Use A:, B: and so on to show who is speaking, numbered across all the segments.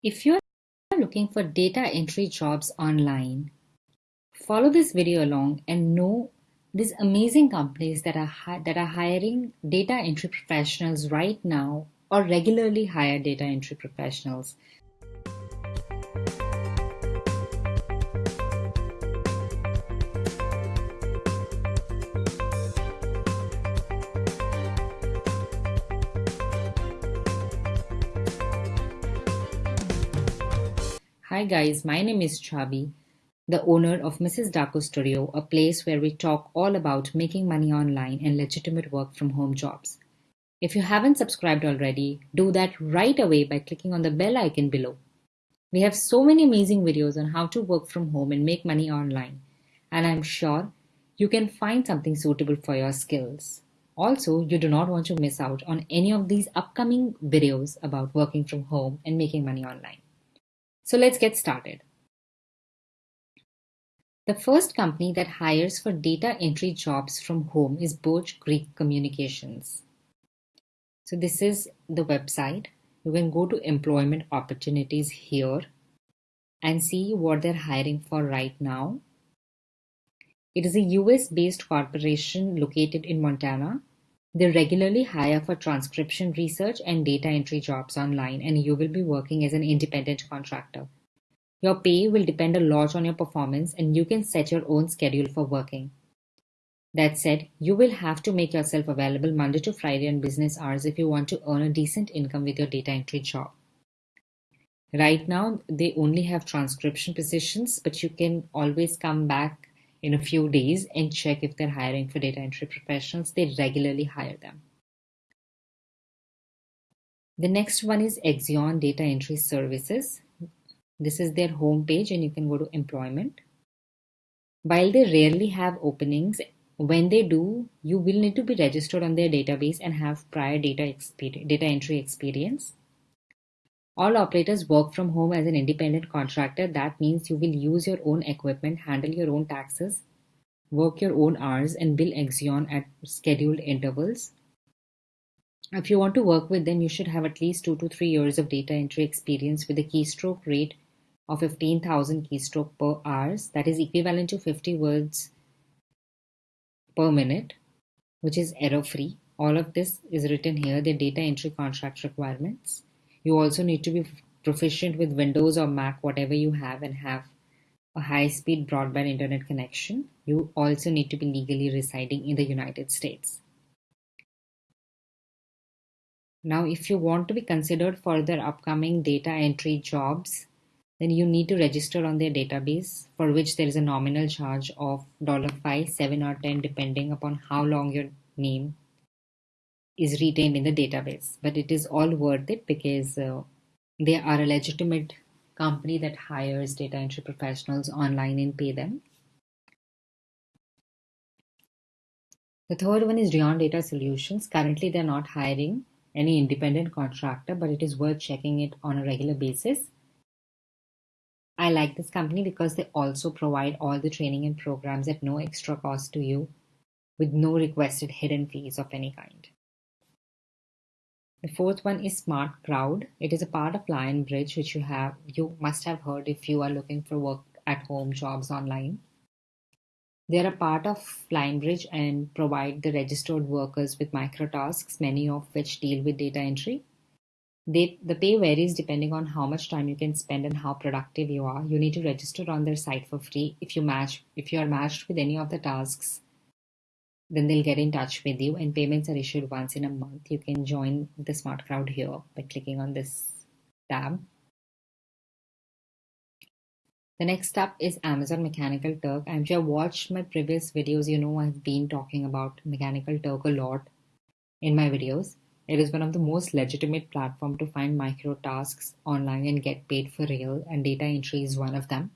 A: If you are looking for data entry jobs online, follow this video along and know these amazing companies that are that are hiring data entry professionals right now or regularly hire data entry professionals. Hi guys, my name is Chabi, the owner of Mrs. Daco Studio, a place where we talk all about making money online and legitimate work from home jobs. If you haven't subscribed already, do that right away by clicking on the bell icon below. We have so many amazing videos on how to work from home and make money online, and I'm sure you can find something suitable for your skills. Also, you do not want to miss out on any of these upcoming videos about working from home and making money online. So let's get started. The first company that hires for data entry jobs from home is Birch Creek Communications. So this is the website. You can go to employment opportunities here and see what they're hiring for right now. It is a US based corporation located in Montana. They regularly hire for transcription research and data entry jobs online, and you will be working as an independent contractor. Your pay will depend a lot on your performance, and you can set your own schedule for working. That said, you will have to make yourself available Monday to Friday on business hours if you want to earn a decent income with your data entry job. Right now, they only have transcription positions, but you can always come back in a few days and check if they're hiring for data entry professionals. They regularly hire them. The next one is Axion Data Entry Services. This is their home page and you can go to employment. While they rarely have openings, when they do, you will need to be registered on their database and have prior data, data entry experience. All operators work from home as an independent contractor. That means you will use your own equipment, handle your own taxes, work your own hours, and bill Axion at scheduled intervals. If you want to work with them, you should have at least two to three years of data entry experience with a keystroke rate of 15,000 keystroke per hour. That is equivalent to 50 words per minute, which is error free. All of this is written here, the data entry contract requirements. You also need to be proficient with Windows or Mac, whatever you have, and have a high-speed broadband internet connection. You also need to be legally residing in the United States. Now, if you want to be considered for their upcoming data entry jobs, then you need to register on their database, for which there is a nominal charge of 5, 7 or 10 depending upon how long your name is retained in the database. But it is all worth it because uh, they are a legitimate company that hires data entry professionals online and pay them. The third one is Dion Data Solutions. Currently, they're not hiring any independent contractor, but it is worth checking it on a regular basis. I like this company because they also provide all the training and programs at no extra cost to you with no requested hidden fees of any kind. The fourth one is Smart Crowd. It is a part of Lionbridge, which you have you must have heard if you are looking for work at home jobs online. They are a part of Lionbridge and provide the registered workers with microtasks, many of which deal with data entry. They, the pay varies depending on how much time you can spend and how productive you are. You need to register on their site for free. If you match, if you are matched with any of the tasks then they'll get in touch with you and payments are issued once in a month. You can join the Smart Crowd here by clicking on this tab. The next up is Amazon Mechanical Turk. I'm sure you watched my previous videos, you know I've been talking about Mechanical Turk a lot in my videos. It is one of the most legitimate platform to find micro tasks online and get paid for real and data entry is one of them.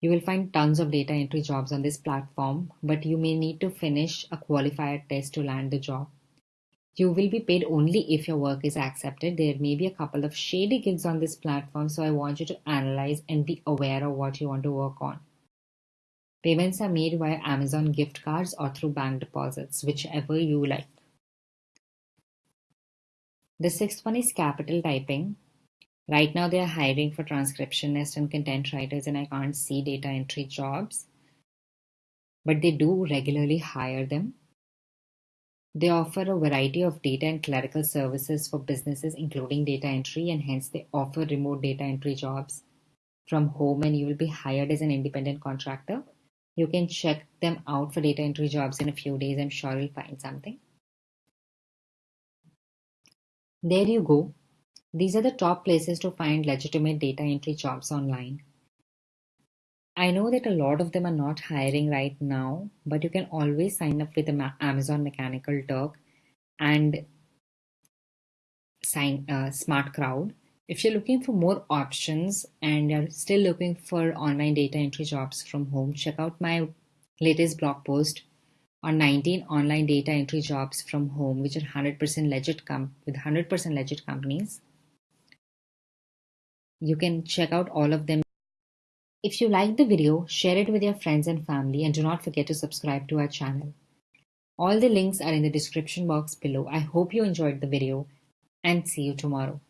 A: You will find tons of data entry jobs on this platform, but you may need to finish a qualifier test to land the job. You will be paid only if your work is accepted. There may be a couple of shady gigs on this platform, so I want you to analyze and be aware of what you want to work on. Payments are made via Amazon gift cards or through bank deposits, whichever you like. The sixth one is capital typing. Right now, they are hiring for transcriptionists and content writers, and I can't see data entry jobs. But they do regularly hire them. They offer a variety of data and clerical services for businesses, including data entry, and hence they offer remote data entry jobs from home, and you will be hired as an independent contractor. You can check them out for data entry jobs in a few days. I'm sure you'll find something. There you go. These are the top places to find legitimate data entry jobs online. I know that a lot of them are not hiring right now, but you can always sign up with Amazon Mechanical Turk and sign uh, Smart Crowd. If you're looking for more options and you're still looking for online data entry jobs from home, check out my latest blog post on 19 online data entry jobs from home, which are 100% legit com- with 100% legit companies. You can check out all of them. If you like the video, share it with your friends and family and do not forget to subscribe to our channel. All the links are in the description box below. I hope you enjoyed the video and see you tomorrow.